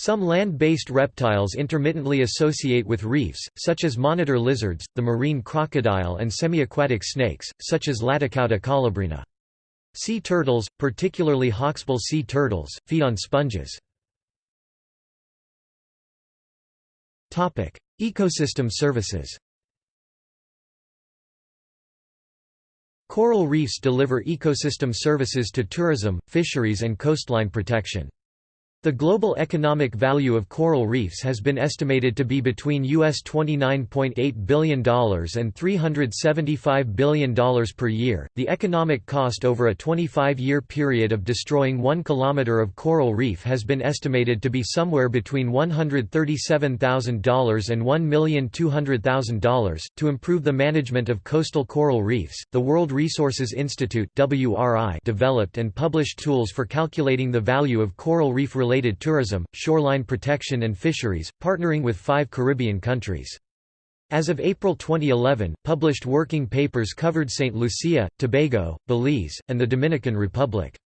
Some land-based reptiles intermittently associate with reefs, such as monitor lizards, the marine crocodile and semi-aquatic snakes, such as Laticauda colubrina. Sea turtles, particularly hawksbill sea turtles, feed on sponges. Ecosystem services Coral reefs deliver ecosystem services to tourism, fisheries and coastline protection. The global economic value of coral reefs has been estimated to be between US $29.8 billion and $375 billion per year. The economic cost over a 25 year period of destroying 1 kilometer of coral reef has been estimated to be somewhere between $137,000 and $1,200,000. To improve the management of coastal coral reefs, the World Resources Institute developed and published tools for calculating the value of coral reef related related tourism, shoreline protection and fisheries, partnering with five Caribbean countries. As of April 2011, published working papers covered St. Lucia, Tobago, Belize, and the Dominican Republic.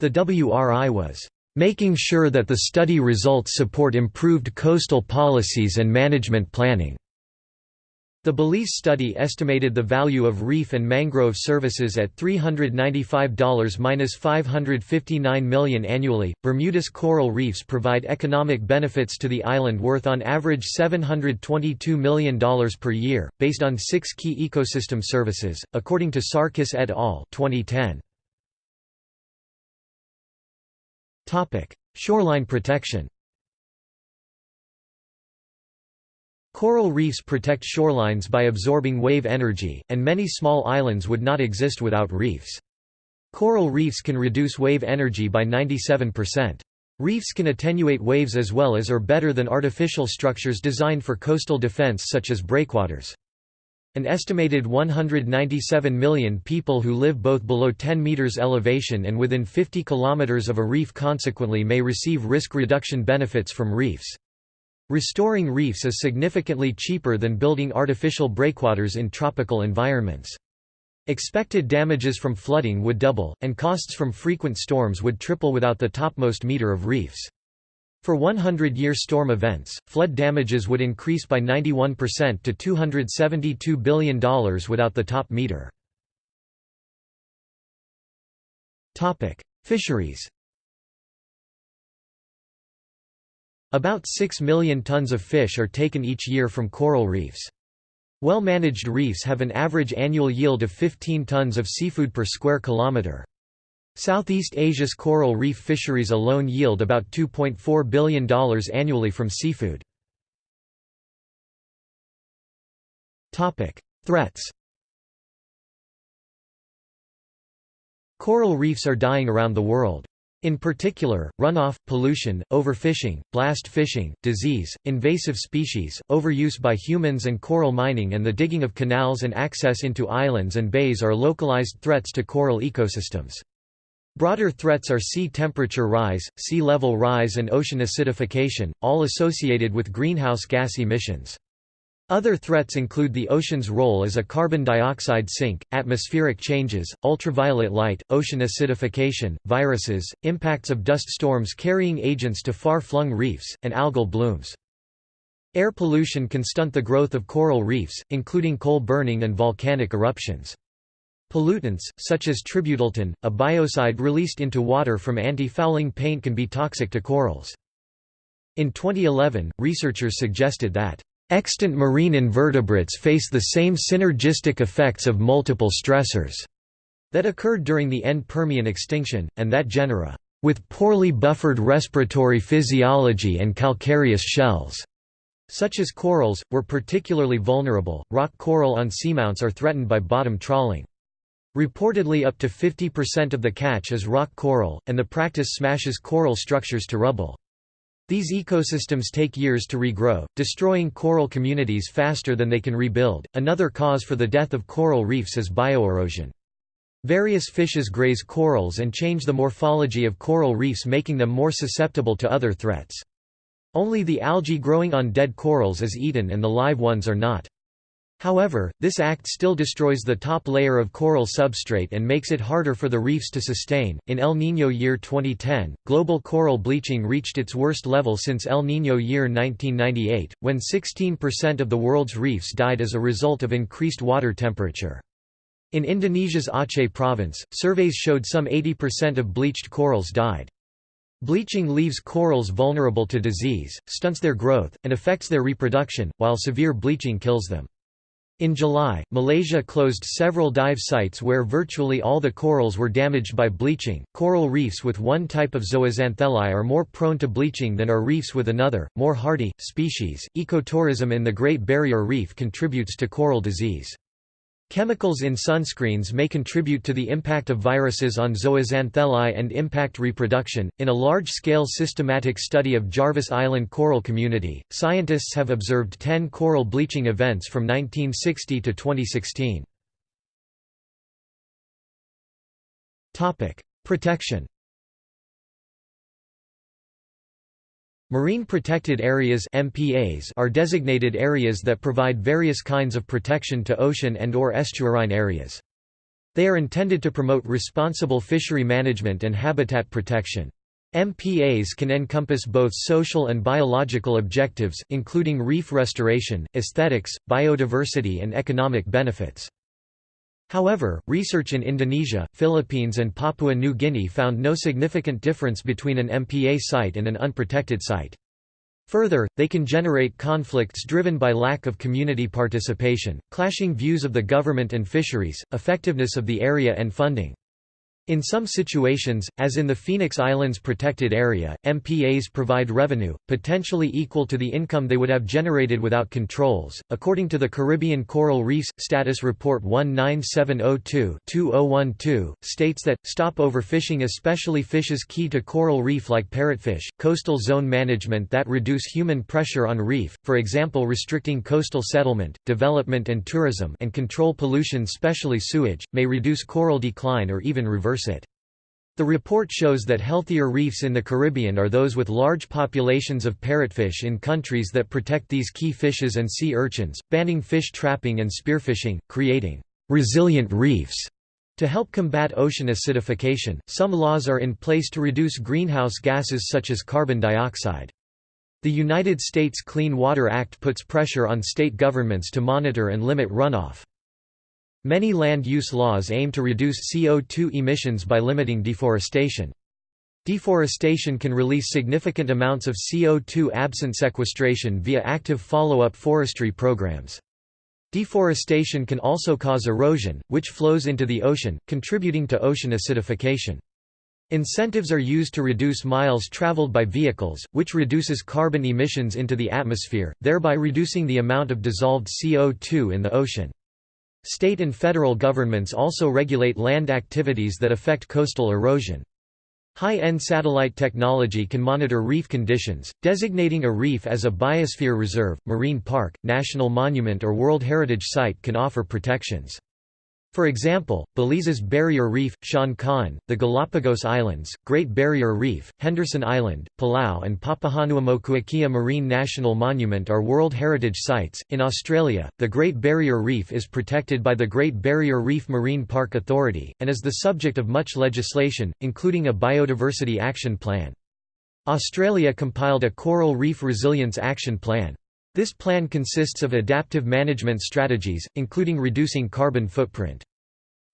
The WRI was making sure that the study results support improved coastal policies and management planning. The Belize study estimated the value of reef and mangrove services at $395 minus $559 million annually. Bermuda's coral reefs provide economic benefits to the island worth on average $722 million per year, based on six key ecosystem services, according to Sarkis et al. 2010. Shoreline protection Coral reefs protect shorelines by absorbing wave energy, and many small islands would not exist without reefs. Coral reefs can reduce wave energy by 97%. Reefs can attenuate waves as well as or better than artificial structures designed for coastal defense such as breakwaters. An estimated 197 million people who live both below 10 meters elevation and within 50 kilometers of a reef consequently may receive risk reduction benefits from reefs. Restoring reefs is significantly cheaper than building artificial breakwaters in tropical environments. Expected damages from flooding would double, and costs from frequent storms would triple without the topmost meter of reefs. For 100-year storm events, flood damages would increase by 91% to $272 billion without the top meter. Fisheries About 6 million tons of fish are taken each year from coral reefs. Well-managed reefs have an average annual yield of 15 tons of seafood per square kilometre. Southeast Asia's coral reef fisheries alone yield about $2.4 billion annually from seafood. Threats Coral reefs are dying around the world. In particular, runoff, pollution, overfishing, blast fishing, disease, invasive species, overuse by humans and coral mining and the digging of canals and access into islands and bays are localized threats to coral ecosystems. Broader threats are sea temperature rise, sea level rise and ocean acidification, all associated with greenhouse gas emissions. Other threats include the ocean's role as a carbon dioxide sink, atmospheric changes, ultraviolet light, ocean acidification, viruses, impacts of dust storms carrying agents to far-flung reefs, and algal blooms. Air pollution can stunt the growth of coral reefs, including coal burning and volcanic eruptions. Pollutants, such as tributyltin, a biocide released into water from anti-fouling paint can be toxic to corals. In 2011, researchers suggested that extant marine invertebrates face the same synergistic effects of multiple stressors that occurred during the end Permian extinction, and that genera with poorly buffered respiratory physiology and calcareous shells, such as corals, were particularly vulnerable. Rock coral on seamounts are threatened by bottom trawling. Reportedly up to 50% of the catch is rock coral, and the practice smashes coral structures to rubble. These ecosystems take years to regrow, destroying coral communities faster than they can rebuild. Another cause for the death of coral reefs is bioerosion. Various fishes graze corals and change the morphology of coral reefs making them more susceptible to other threats. Only the algae growing on dead corals is eaten and the live ones are not. However, this act still destroys the top layer of coral substrate and makes it harder for the reefs to sustain. In El Niño year 2010, global coral bleaching reached its worst level since El Niño year 1998, when 16% of the world's reefs died as a result of increased water temperature. In Indonesia's Aceh province, surveys showed some 80% of bleached corals died. Bleaching leaves corals vulnerable to disease, stunts their growth, and affects their reproduction, while severe bleaching kills them. In July, Malaysia closed several dive sites where virtually all the corals were damaged by bleaching. Coral reefs with one type of zooxanthellae are more prone to bleaching than are reefs with another, more hardy, species. Ecotourism in the Great Barrier Reef contributes to coral disease. Chemicals in sunscreens may contribute to the impact of viruses on zooxanthellae and impact reproduction. In a large scale systematic study of Jarvis Island coral community, scientists have observed 10 coral bleaching events from 1960 to 2016. Protection Marine Protected Areas MPAs are designated areas that provide various kinds of protection to ocean and or estuarine areas. They are intended to promote responsible fishery management and habitat protection. MPAs can encompass both social and biological objectives, including reef restoration, aesthetics, biodiversity and economic benefits. However, research in Indonesia, Philippines and Papua New Guinea found no significant difference between an MPA site and an unprotected site. Further, they can generate conflicts driven by lack of community participation, clashing views of the government and fisheries, effectiveness of the area and funding. In some situations, as in the Phoenix Islands protected area, MPAs provide revenue, potentially equal to the income they would have generated without controls. According to the Caribbean Coral Reefs Status Report 19702-2012, states that stop overfishing, especially fishes key to coral reef like parrotfish, coastal zone management that reduce human pressure on reef, for example restricting coastal settlement, development and tourism, and control pollution, especially sewage, may reduce coral decline or even reverse reverse it. The report shows that healthier reefs in the Caribbean are those with large populations of parrotfish in countries that protect these key fishes and sea urchins, banning fish trapping and spearfishing, creating resilient reefs To help combat ocean acidification, some laws are in place to reduce greenhouse gases such as carbon dioxide. The United States Clean Water Act puts pressure on state governments to monitor and limit runoff. Many land use laws aim to reduce CO2 emissions by limiting deforestation. Deforestation can release significant amounts of CO2 absent sequestration via active follow-up forestry programs. Deforestation can also cause erosion, which flows into the ocean, contributing to ocean acidification. Incentives are used to reduce miles traveled by vehicles, which reduces carbon emissions into the atmosphere, thereby reducing the amount of dissolved CO2 in the ocean. State and federal governments also regulate land activities that affect coastal erosion. High-end satellite technology can monitor reef conditions, designating a reef as a biosphere reserve, marine park, national monument or World Heritage Site can offer protections. For example, Belize's Barrier Reef, Sian Ka'an, the Galapagos Islands, Great Barrier Reef, Henderson Island, Palau, and Papahanaumokuakea Marine National Monument are World Heritage Sites. In Australia, the Great Barrier Reef is protected by the Great Barrier Reef Marine Park Authority, and is the subject of much legislation, including a Biodiversity Action Plan. Australia compiled a Coral Reef Resilience Action Plan. This plan consists of adaptive management strategies, including reducing carbon footprint.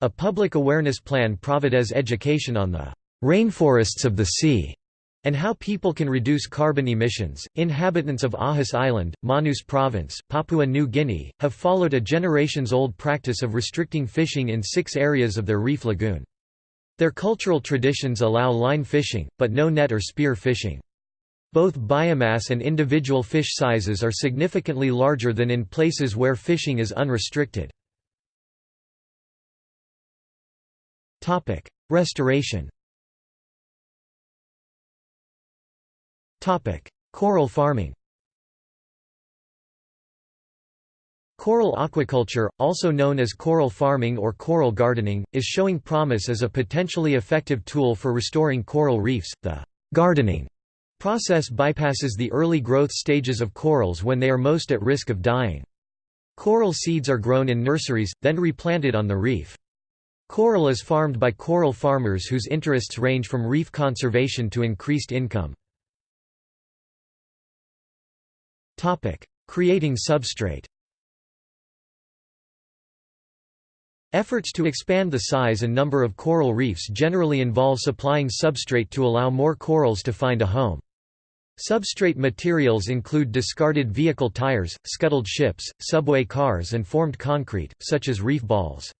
A public awareness plan provides education on the rainforests of the sea and how people can reduce carbon emissions. Inhabitants of Ahus Island, Manus Province, Papua New Guinea, have followed a generations old practice of restricting fishing in six areas of their reef lagoon. Their cultural traditions allow line fishing, but no net or spear fishing. Both biomass and individual fish sizes are significantly larger than in places where fishing is unrestricted. Restoration Coral farming Coral aquaculture, also known as coral farming or coral gardening, is showing promise as a potentially effective tool for restoring coral reefs. The gardening Process bypasses the early growth stages of corals when they are most at risk of dying. Coral seeds are grown in nurseries, then replanted on the reef. Coral is farmed by coral farmers whose interests range from reef conservation to increased income. Creating substrate Efforts to expand the size and number of coral reefs generally involve supplying substrate to allow more corals to find a home. Substrate materials include discarded vehicle tires, scuttled ships, subway cars and formed concrete, such as reef balls.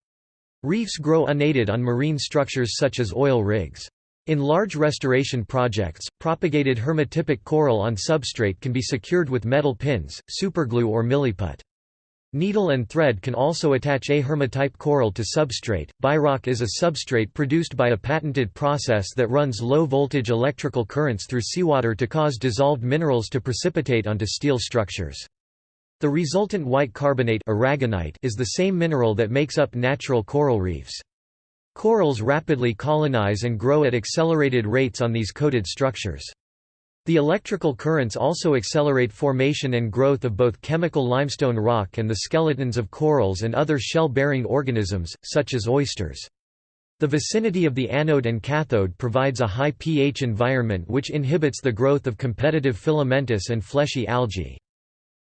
Reefs grow unaided on marine structures such as oil rigs. In large restoration projects, propagated hermatypic coral on substrate can be secured with metal pins, superglue or milliput. Needle and thread can also attach a hermatype coral to substrate. Biorock is a substrate produced by a patented process that runs low-voltage electrical currents through seawater to cause dissolved minerals to precipitate onto steel structures. The resultant white carbonate aragonite is the same mineral that makes up natural coral reefs. Corals rapidly colonize and grow at accelerated rates on these coated structures. The electrical currents also accelerate formation and growth of both chemical limestone rock and the skeletons of corals and other shell-bearing organisms, such as oysters. The vicinity of the anode and cathode provides a high pH environment which inhibits the growth of competitive filamentous and fleshy algae.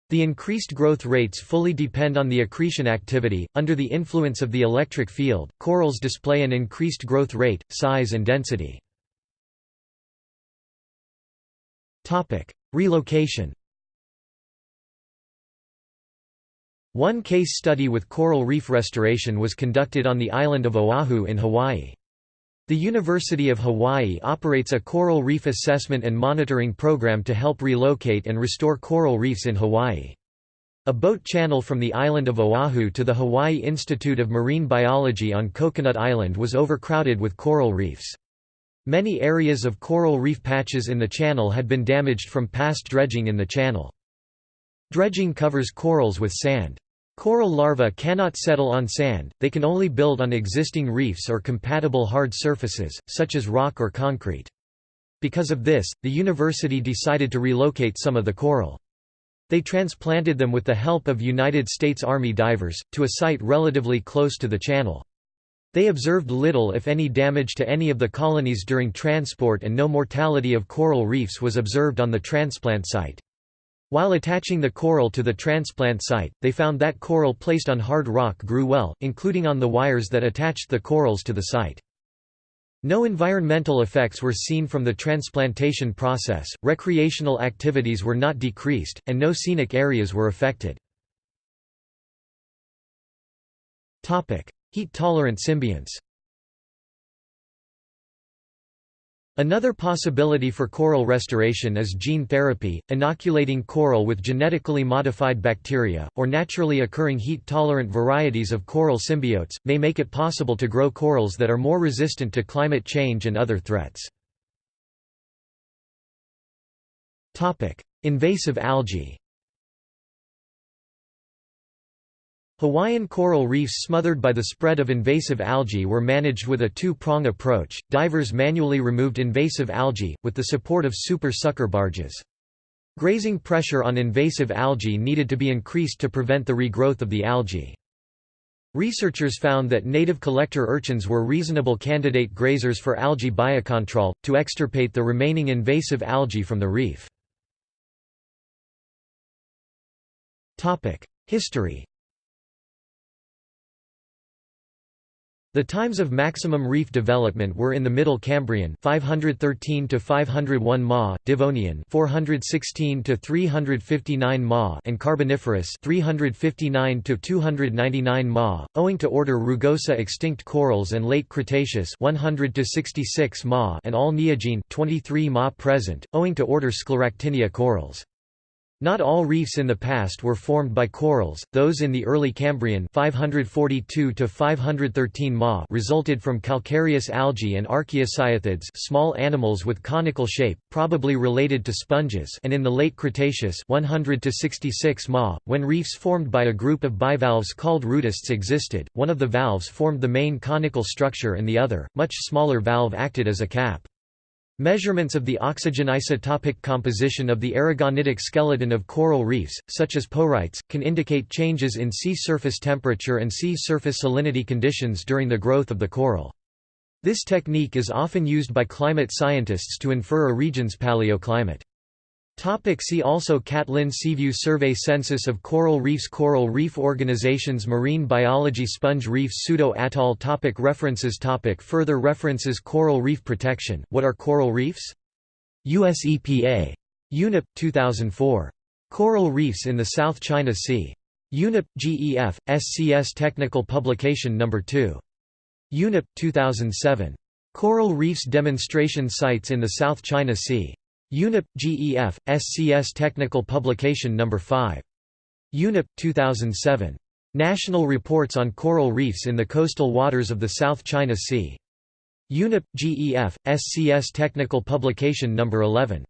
The increased growth rates fully depend on the accretion activity. Under the influence of the electric field, corals display an increased growth rate, size, and density. Relocation One case study with coral reef restoration was conducted on the island of Oahu in Hawaii. The University of Hawaii operates a coral reef assessment and monitoring program to help relocate and restore coral reefs in Hawaii. A boat channel from the island of Oahu to the Hawaii Institute of Marine Biology on Coconut Island was overcrowded with coral reefs. Many areas of coral reef patches in the channel had been damaged from past dredging in the channel. Dredging covers corals with sand. Coral larvae cannot settle on sand, they can only build on existing reefs or compatible hard surfaces, such as rock or concrete. Because of this, the university decided to relocate some of the coral. They transplanted them with the help of United States Army divers, to a site relatively close to the channel. They observed little if any damage to any of the colonies during transport and no mortality of coral reefs was observed on the transplant site. While attaching the coral to the transplant site, they found that coral placed on hard rock grew well, including on the wires that attached the corals to the site. No environmental effects were seen from the transplantation process, recreational activities were not decreased, and no scenic areas were affected. Heat-tolerant symbionts Another possibility for coral restoration is gene therapy, inoculating coral with genetically modified bacteria, or naturally occurring heat-tolerant varieties of coral symbiotes, may make it possible to grow corals that are more resistant to climate change and other threats. Invasive algae Hawaiian coral reefs smothered by the spread of invasive algae were managed with a two-prong approach. Divers manually removed invasive algae, with the support of super sucker barges. Grazing pressure on invasive algae needed to be increased to prevent the regrowth of the algae. Researchers found that native collector urchins were reasonable candidate grazers for algae biocontrol, to extirpate the remaining invasive algae from the reef. History The times of maximum reef development were in the Middle Cambrian 513 to 501 Ma, Devonian 416 to 359 Ma, and Carboniferous 359 to 299 Ma, owing to order Rugosa extinct corals and late Cretaceous 100 to 66 Ma and all Neogene 23 Ma present, owing to order Scleractinia corals. Not all reefs in the past were formed by corals, those in the early Cambrian 542 to 513 Ma resulted from calcareous algae and archaeocyathids small animals with conical shape, probably related to sponges and in the late Cretaceous 100 to 66 Ma, when reefs formed by a group of bivalves called rudists existed, one of the valves formed the main conical structure and the other, much smaller valve acted as a cap. Measurements of the oxygen-isotopic composition of the aragonitic skeleton of coral reefs, such as porites, can indicate changes in sea surface temperature and sea surface salinity conditions during the growth of the coral. This technique is often used by climate scientists to infer a region's paleoclimate. Topic see also Catlin Seaview Survey Census of coral reefs Coral reef organizations Marine biology Sponge reefs Pseudo-atoll topic References topic Further references Coral reef protection, What are coral reefs? US EPA. UNEP, 2004. Coral reefs in the South China Sea. UNEP, GEF, SCS Technical Publication No. 2. UNEP, 2007. Coral reefs demonstration sites in the South China Sea. UNEP, GEF, SCS Technical Publication No. 5. UNEP, 2007. National Reports on Coral Reefs in the Coastal Waters of the South China Sea. UNEP, GEF, SCS Technical Publication No. 11.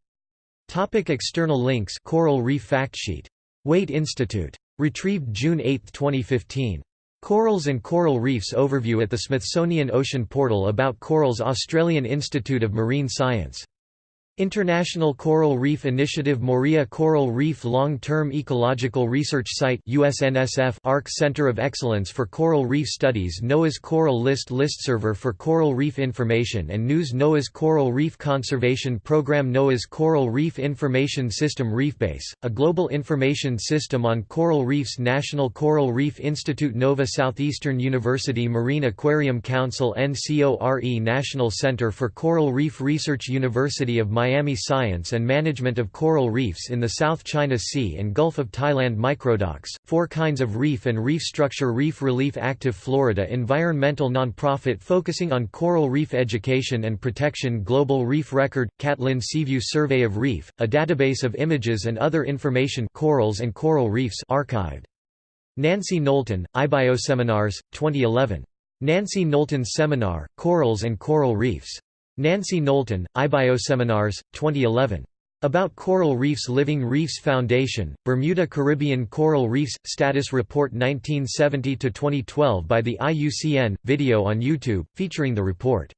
Topic external links Coral Reef Factsheet. Waite Institute. Retrieved June 8, 2015. Corals and Coral Reefs Overview at the Smithsonian Ocean Portal about Corals Australian Institute of Marine Science International Coral Reef Initiative Moorea Coral Reef Long-Term Ecological Research Site USNSF ARC Center of Excellence for Coral Reef Studies NOAA's Coral List Listserver for Coral Reef Information and News NOAA's Coral Reef Conservation Program NOAA's Coral Reef Information System ReefBase, a global information system on coral reefs National Coral Reef Institute Nova Southeastern University Marine Aquarium Council NCORE National Center for Coral Reef Research University of Miami Miami Science and Management of Coral Reefs in the South China Sea and Gulf of Thailand Microdocs, Four Kinds of Reef and Reef Structure Reef Relief Active Florida Environmental Nonprofit focusing on coral reef education and protection Global Reef Record, Catlin Seaview Survey of Reef, a database of images and other information corals and coral reefs archived. Nancy Knowlton, iBioseminars, 2011. Nancy Knowlton's Seminar, Corals and Coral Reefs. Nancy Knowlton, iBioseminars, 2011. About Coral Reefs Living Reefs Foundation, Bermuda Caribbean Coral Reefs – Status Report 1970–2012 by the IUCN, video on YouTube, featuring the report.